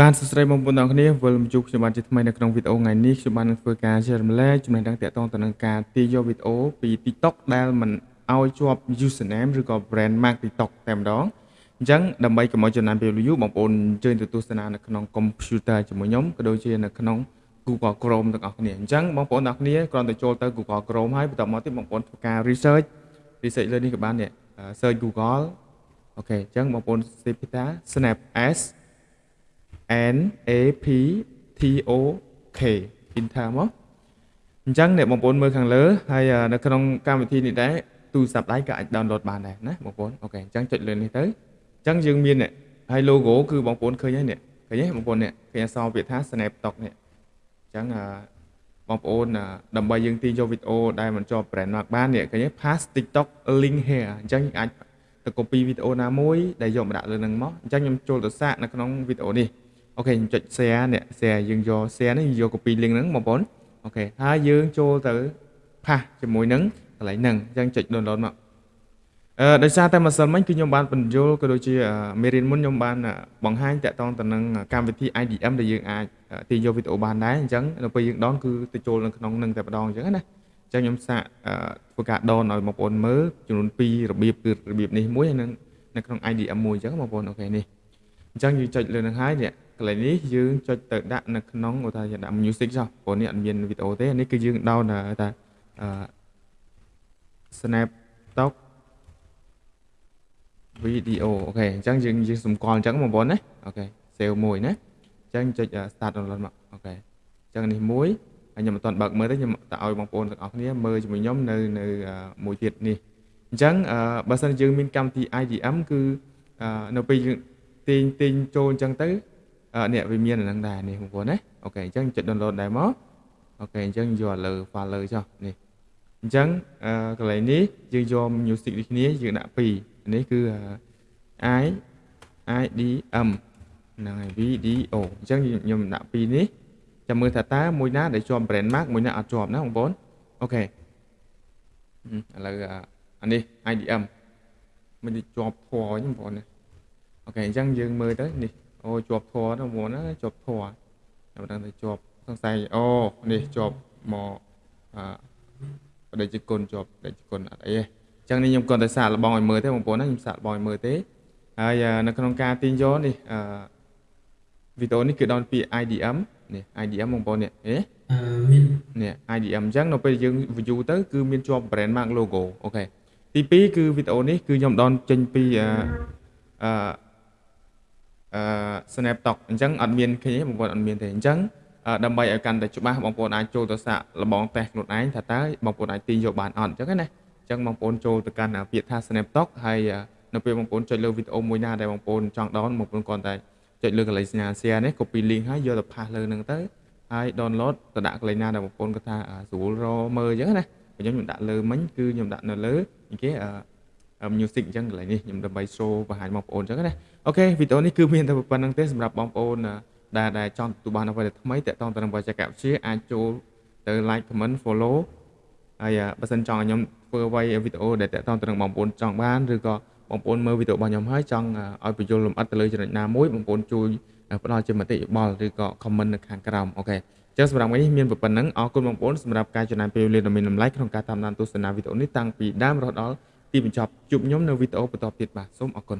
បាទសួស្តីបងប្អូនទាំងអស់គ្នាវិលមកជួបខ្ញុំបានជាថ្មីនៅក្នុងវីដេអូថ្ងៃនេះខ្ញុំបាននឹងធ្វើការចែករំលែកចំណេះដឹងទាក់ទងទៅនឹងការទាញយកវីដេអូពី TikTok ដែលមិនឲ្យជាប់ username ឬក៏ brand mark TikTok តែម្ដងអញ្ចឹងដើម្បីកុំឲ្យចំណាយពេល view បងប្អូនអញ្ជើញទៅទស្សនានៅក្នុង computer ជាមួយខ្ញុំក៏ដូចជានៅក្នុង Google Chrome ទាំងអស់គ្នាអញ្ចឹងបងប្អូនទាំងអស់គ្នាគ្រាន់តែចូលទៅ Google Chrome ហើយបន្តមកទៀតបងប្អូនធ្វើការ research research លើនេះក៏បាននេះ search Google អូខេអញ្ចឹងបងប្អូន search ថា Snap S N A P T O K Enter មកអញ្ចឹងអ្នកបងប្អូនមើលខាងលើហើយនៅក្នុងកម្មវិធីនេះដែរទូរស័ព្ទដៃក៏អាច download បានដែរណាបងប្អូនអូខេអញ្ចឹងចុចលើនេះទៅអញ្ចឹងយើងមាននេះហើយ logo គឺបងប្អូនឃើញហើយនេះឃើញទេបងប្អូននេះឃើញអក្សរពាក្យថា Snaptok នេះអញ្ចឹងបងប្អូនដើម្បីយើងទាញយកវីដេអូដែលមិនជាប់ brand mark បាននេះឃើញទេ pass TikTok link here អញ្ចឹងអាចទៅ copy វីដេអូណាមួយដែលយកមកដាក់លើនឹងមកអញ្ចឹងខ្ញុំចូលទៅសាកនៅក្នុងវីដេអូនេះ អូខេខ្ញុំចុច share នេះ share យើងយក share នេះយក copy link ហ្នឹងបងប្អូនអូខេហើយយើងចូលទៅផាសជាមួយនឹងកន្លែងហ្នឹងអញ្ចឹងចុច download មកអឺដោយសារតែម្សិលមិញគឺខ្ញុំបានបញ្យល់ក៏ដូចជាមេរៀនមុនខ្ញុំបានបង្ហាញតាក់ទងទៅនឹងកម្មវិធី IDM ដែលយើងអាចទាញយកវីដេអូបានដែរអញ្ចឹងនៅពេលយើងដនគឺទៅចូលនៅក្នុងនឹងតែម្ដងអញ្ចឹងណាអញ្ចឹងខ្ញុំសាកធ្វើការ down ឲ្យបងប្អូនមើលចំនួន2របៀបគឺរបៀបនេះមួយហើយនឹងនៅក្នុង IDM មួយអញ្ចឹងបងប្អូន OK នេះអញ្ចឹងយើងចុចលើនឹងហើយនេះ កន្លែងនេះយើងចុចទៅដាក់នៅក្នុងឧទាហរណ៍ដាក់ music ចុះព្រោះនេះអត់មានវីដេអូទេនេះគឺយើង down ថាអឺ SnapTik វីដេអូ OK អញ្ចឹងយើងយើងសម្គាល់អញ្ចឹងបងប្អូនណាអូខេ save មួយណាអញ្ចឹងចុច start download មក OK អញ្ចឹងនេះមួយហើយខ្ញុំមិនទាន់បើកមើលទេខ្ញុំតែឲ្យបងប្អូនទាំងអស់គ្នាមើលជាមួយខ្ញុំនៅនៅមួយទៀតនេះអញ្ចឹងបើសិនយើងមានកម្មវិធី IDM គឺនៅពេលយើងទាញទាញចូលអញ្ចឹងទៅ នេះវាមានអាហ្នឹងដែរនេះបងប្អូនណា OK អញ្ចឹងចុច download ដែរមក OK អញ្ចឹងយកលើ file លើចុះនេះអញ្ចឹងកន្លែងនេះយើងយក music ដូចគ្នាយើងដាក់2នេះគឺ i IDM ហ្នឹងហើយ video អញ្ចឹងខ្ញុំដាក់2នេះចាំមើលថាតើមួយណាដែលជាប់ brand mark មួយណាអត់ជាប់ណាបងប្អូនអូខេឥឡូវអានេះ IDM មិនជាប់ធွာវិញបងប្អូនអូខេអញ្ចឹងយើងមើលទៅនេះ អូជាប់ធွာទៅមុនណាជាប់ធွာតែមិនដឹងថាជាប់សង្ស័យអូនេះជាប់មកអឺបដិជគុណជាប់បដិជគុណអត់អីទេអញ្ចឹងនេះខ្ញុំគាត់តែសាកល្បងឲ្យមើលទេបងប្អូនណាខ្ញុំសាកល្បងឲ្យមើលទេហើយនៅក្នុងការទាញយកនេះអឺវីដេអូនេះគឺដល់ពី IDM នេះ IDM បងប្អូននេះហេមាននេះ IDM អញ្ចឹងនៅពេលយើង view ទៅគឺមានជាប់ brand mark logo អូខេទី2គឺវីដេអូនេះគឺខ្ញុំដនចេញពីអឺ អឺអឺ Snaptok អញ្ចឹងអត់មានឃើញទេបងប្អូនអត់មានទេអញ្ចឹងដើម្បីឲ្យកាន់តែច្បាស់បងប្អូនអាចចូលទៅសាកលបងតេស្តខ្លួនឯងថាតើបងប្អូនអាចទាញយកបានអត់អញ្ចឹងណាអញ្ចឹងបងប្អូនចូលទៅកាន់ពាក្យថា Snaptok ហើយនៅពេលបងប្អូនចុចលើវីដេអូមួយណាដែលបងប្អូនចង់ down បងប្អូនគ្រាន់តែចុចលើកន្លែងសញ្ញា share នេះ copy link ហើយយកទៅផាសលើនឹងទៅហើយ download ទៅដាក់កន្លែងណាដែលបងប្អូនគាត់ថាស្រួលរមើលអញ្ចឹងណាខ្ញុំខ្ញុំដាក់លើមិញគឺខ្ញុំដាក់នៅលើគេ music អញ្ចឹងកន្លែងនេះខ្ញុំដើម្បី show បង្ហាញបងប្អូនអញ្ចឹងណាអូខេវីដេអូនេះគឺមានតែប៉ុណ្្នឹងទេសម្រាប់បងប្អូនដែលដែលចង់ទទួលបានអ្វីដែលថ្មីតាក់ទងទៅនឹងបច្ចេកវិទ្យាអាចចូលទៅ like comment follow ហើយបើសិនចង់ឲ្យខ្ញុំធ្វើអ្វីវីដេអូដែលតាក់ទងទៅនឹងបងប្អូនចង់បានឬក៏បងប្អូនមើលវីដេអូរបស់ខ្ញុំហើយចង់ឲ្យបញ្យល់លម្អិតទៅលើចំណុចណាមួយបងប្អូនជួយផ្ដល់ជាមតិយោបល់ឬក៏ comment នៅខាងក្រោមអូខេចឹងសម្រាប់ថ្ងៃនេះមានប៉ុណ្្នឹងអរគុណបងប្អូនសម្រាប់ការចំណាយពេលវេលាដ៏មានតម្លៃក្នុងការតាមដានទស្សនាវីដេអូនេះតាំងពីដើមរហូតដល់ ទីបញ្ចប់ជួបខ្ញុំនៅវីដេអូបន្តទៀតបាទសូមអរគុណ